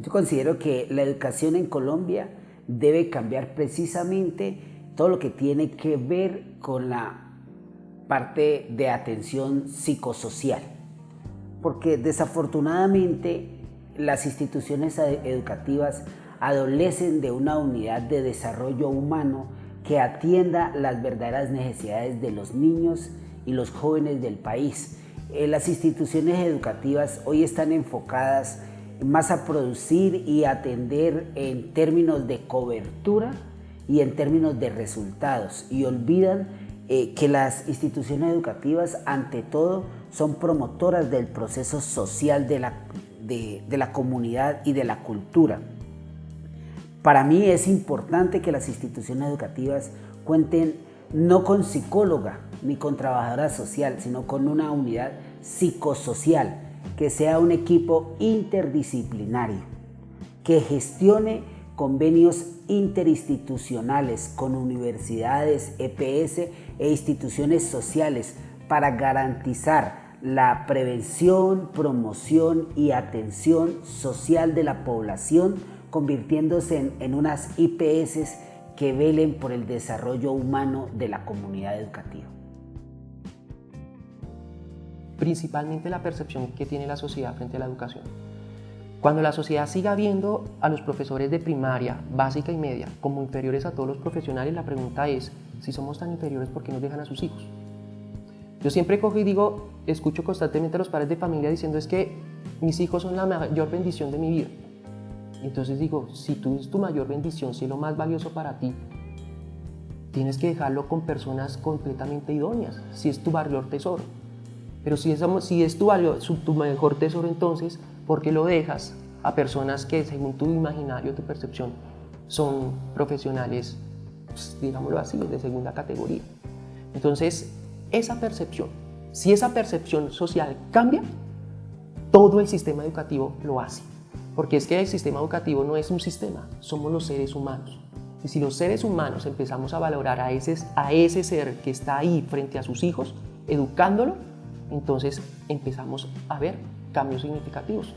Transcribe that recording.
Yo considero que la educación en Colombia debe cambiar precisamente todo lo que tiene que ver con la parte de atención psicosocial. Porque desafortunadamente las instituciones educativas adolecen de una unidad de desarrollo humano que atienda las verdaderas necesidades de los niños y los jóvenes del país. Eh, las instituciones educativas hoy están enfocadas más a producir y atender en términos de cobertura y en términos de resultados y olvidan eh, que las instituciones educativas ante todo son promotoras del proceso social de la, de la comunidad y de la cultura. Para mí es importante que las instituciones educativas cuenten no con psicóloga ni con trabajadora social, sino con una unidad psicosocial, que sea un equipo interdisciplinario, que gestione convenios interinstitucionales con universidades, EPS e instituciones sociales para garantizar la prevención, promoción y atención social de la población convirtiéndose en, unas IPS que velen por el desarrollo humano de la comunidad educativa. Principalmente la percepción que tiene la sociedad frente a la educación. Cuando la sociedad siga viendo a los profesores de primaria, básica y media como inferiores a todos los profesionales, la pregunta es, si somos tan inferiores, ¿por qué nos dejan a sus hijos? Yo siempre cojo y digo, escucho constantemente a los padres de familia diciendo es que mis hijos son la mayor bendición de mi vida. Entonces digo, si tú es tu mayor bendición, si es lo más valioso para ti, tienes que dejarlo con personas completamente idóneas, si es tu mayor tesoro. Pero si es, tu, tu mejor tesoro, entonces, ¿por qué lo dejas a personas que, según tu imaginario, tu percepción, son profesionales, pues, digámoslo así, de segunda categoría? Entonces, esa percepción, si esa percepción social cambia, todo el sistema educativo lo hace. Porque es que el sistema educativo no es un sistema, somos los seres humanos. Y si los seres humanos empezamos a valorar a ese, a ese ser que está ahí frente a sus hijos, educándolo, entonces empezamos a ver cambios significativos.